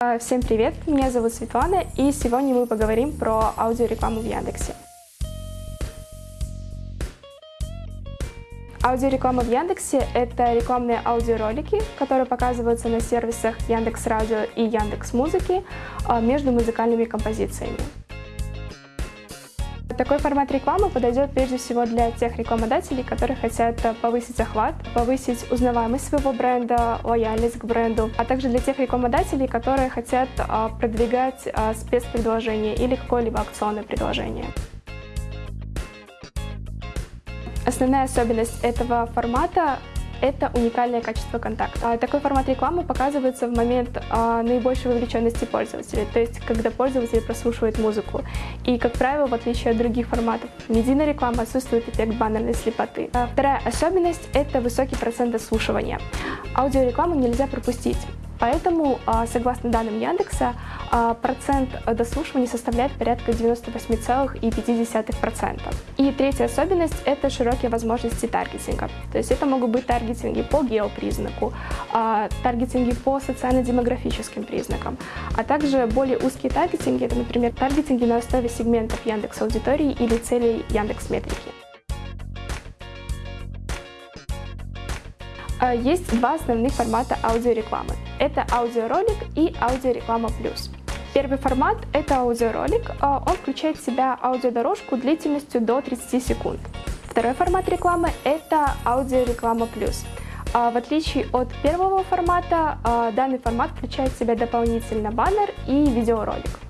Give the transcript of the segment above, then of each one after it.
А, Всем привет, меня зовут Светлана, и сегодня мы поговорим про аудиорекламу в Яндексе. Аудиореклама в Яндексе – это рекламные аудиоролики, которые показываются на сервисах Яндекс Радио и Яндекс Музыки а, между музыкальными композициями. Такой формат рекламы подойдет прежде всего для тех рекламодателей, которые хотят повысить охват, повысить узнаваемость своего бренда, лояльность к бренду, а также для тех рекламодателей, которые хотят а, продвигать а, спецпредложение или какое-либо акционное предложение. Основная особенность этого формата это уникальное качество контакта. Такой формат рекламы показывается в момент а, наибольшей вовлеченности пользователя, то есть когда пользователь прослушивает музыку. И, как правило, в отличие от других форматов медийной рекламы отсутствует эффект баннерной слепоты. А вторая особенность – это высокий процент дослушивания. Аудиорекламу нельзя пропустить. Поэтому, а, согласно данным Яндекса, а, процент дослушивания составляет порядка 98,5%. И третья особенность – это широкие возможности таргетинга. То есть это могут быть таргетинги по геопризнаку, а, таргетинги по социально-демографическим признакам, а также более узкие таргетинги – это, например, таргетинги на основе сегментов Яндекс аудитории или целей Яндекс метрики. Есть два основных формата аудиорекламы. Это аудиоролик и аудиореклама плюс. Первый формат – это аудиоролик. А, он включает в себя аудиодорожку длительностью до 30 секунд. Второй формат рекламы – это аудиореклама плюс. А, в отличие от первого формата, а, данный формат включает в себя дополнительно баннер и видеоролик.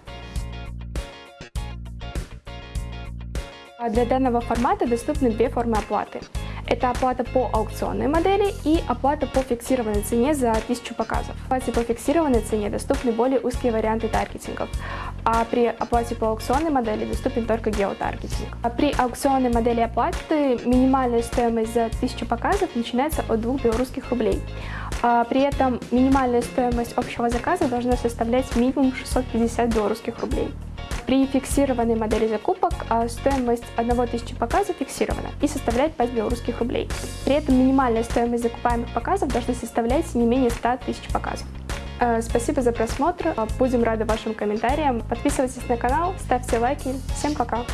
Для данного формата доступны две формы оплаты. Это оплата по аукционной модели и оплата по фиксированной цене за 1000 показов. В оплате по фиксированной цене доступны более узкие варианты таргетингов, а при оплате по аукционной модели доступен только геотаргетинг. А при аукционной модели оплаты минимальная стоимость за 1000 показов начинается от 2 белорусских рублей. А при этом минимальная стоимость общего заказа должна составлять минимум 650 белорусских рублей. При фиксированной модели закупок а, стоимость 1000 показов фиксирована и составляет 5 белорусских рублей. При этом минимальная стоимость закупаемых показов должна составлять не менее 100 тысяч показов. Э, спасибо за просмотр, будем рады вашим комментариям. Подписывайтесь на канал, ставьте лайки. Всем пока!